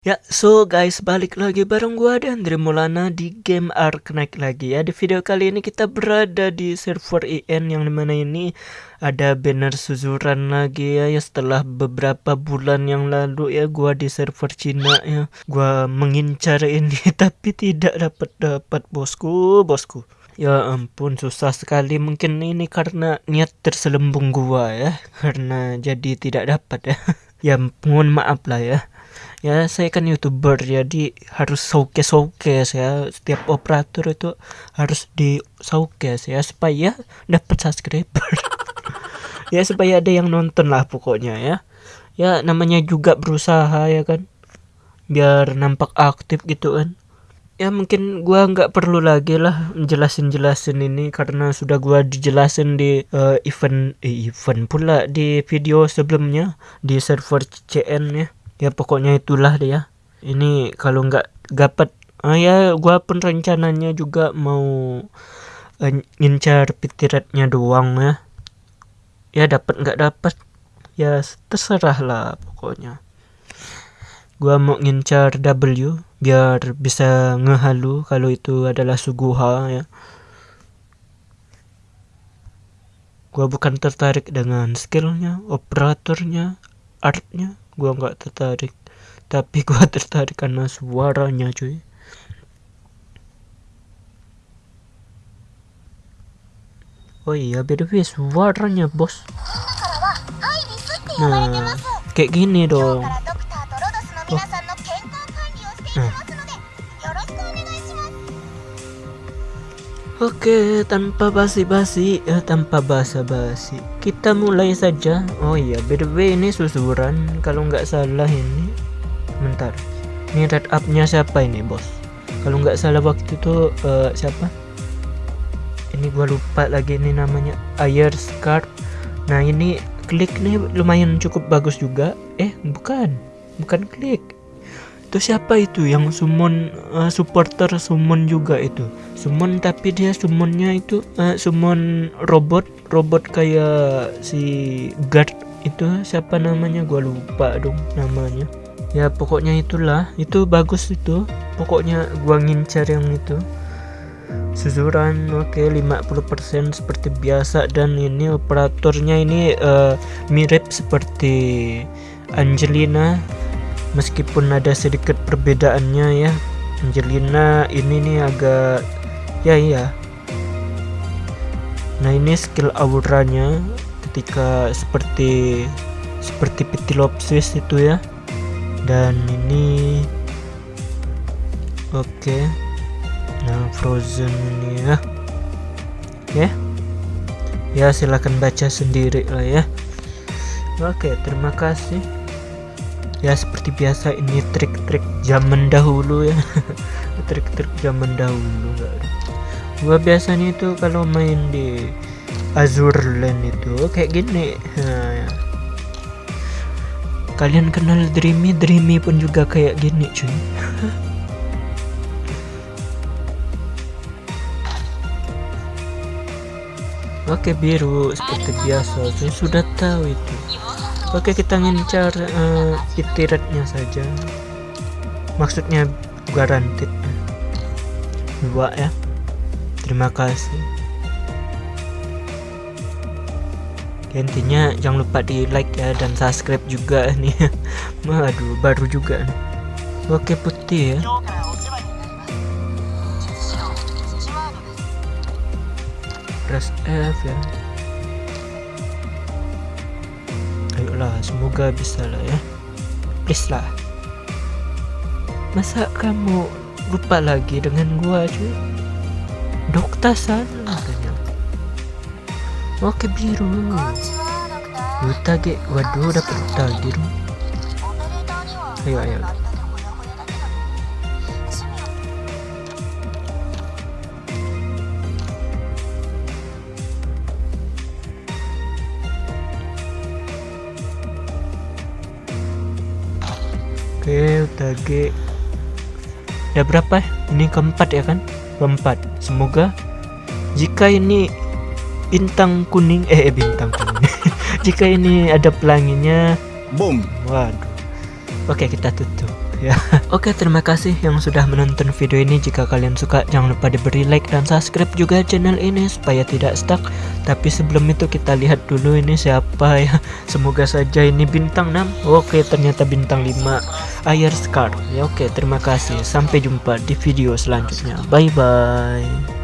Ya, so guys, balik lagi bareng gua dan Andre Maulana di game Arknight lagi ya. Di video kali ini kita berada di server IN yang di mana ini ada banner suzuran lagi ya, ya setelah beberapa bulan yang lalu ya gua di server Cina ya. Gua mengincar ini tapi tidak dapat dapat bosku, bosku. Ya ampun susah sekali mungkin ini karena niat terselembung gua ya karena jadi tidak dapat ya. ya mohon maaf lah ya ya saya kan youtuber jadi harus showcase showcase ya. Setiap operator itu harus di showcase ya supaya dapat subscriber. Ya supaya ada yang nonton lah pokoknya ya. Ya namanya juga berusaha ya kan. Biar nampak aktif gitu kan. Ya mungkin gua nggak perlu lagi lah jelasin jelasin ini karena sudah gua dijelasin di uh, event eh, event pula di video sebelumnya di server CN ya ya pokoknya itulah dia. Ini kalau nggak dapat ah ya gua pun rencananya juga mau uh, ngincar pitiratnya doang ya. Ya dapat nggak dapat ya terserah lah pokoknya. Gua mau ngincar W biar bisa ngehalu kalau itu adalah suguha ya. Gua bukan tertarik dengan skillnya operatornya artnya gua nggak tertarik. Tapi gua tertarik karena suaranya cuy. Oh iya beda suaranya bos. Nah kayak gini dong. Oh. Oke, tanpa basi-basi, ya tanpa basa-basi, kita mulai saja. Oh iya, by the way ini susuran, kalau nggak salah ini. Bentar, ini red up-nya siapa ini bos? Kalau nggak salah waktu itu uh, siapa? Ini gua lupa lagi ini namanya Air Scarf. Nah ini klik nih lumayan cukup bagus juga. Eh bukan, bukan klik itu siapa itu? Yang summon uh, supporter summon juga itu. Summon tapi dia summonnya itu uh, summon robot robot kayak si guard itu. Siapa namanya? Gua lupa dong namanya. Ya pokoknya itulah. Itu bagus itu. Pokoknya gua ngincar yang itu. Susuran oke okay, 50% seperti biasa. Dan ini operatornya ini uh, mirip seperti Angelina meskipun ada sedikit perbedaannya ya. Angelina ini nih agak ya iya. Nah ini skill auranya ketika seperti seperti Pitilopsis itu ya. Dan ini oke. Okay. nah frozen ini ya. Ya. Ya silahkan baca sendiri lah ya. Oke okay, terima kasih ya seperti biasa ini trik-trik zaman dahulu ya. Trik-trik zaman dahulu. Gua biasanya itu kalau main di Azure Land itu kayak gini. Nah, kalian kenal Dreamy? Dreamy pun juga kayak gini cuy. Oke biru seperti biasa saya sudah tahu itu Oke kita ngincar uh, itiratnya saja. Maksudnya garantit dua ya. Terima kasih. Intinya jangan lupa di like ya dan subscribe juga nih. Aduh baru juga nih. oke putih ya. Press F ya lah semoga bisa lah ya. Please lah. Masa kamu lupa lagi dengan gua cuy? Dokter sana katanya. Oke biru. Utage waduh dapat utage ayo ayo Oke, UTG ya berapa? Ini keempat ya kan? Keempat. Semoga jika ini bintang kuning eh, eh bintang kuning. jika ini ada pelanginya, boom. Waduh. Oke, kita tutup. Ya. Oke, terima kasih yang sudah menonton video ini. Jika kalian suka, jangan lupa diberi like dan subscribe juga channel ini supaya tidak stuck. Tapi sebelum itu kita lihat dulu ini siapa ya. Semoga saja ini bintang 6. Oke, ternyata bintang 5. Ayer Scar. Ya oke, terima kasih. Sampai jumpa di video selanjutnya. Bye bye.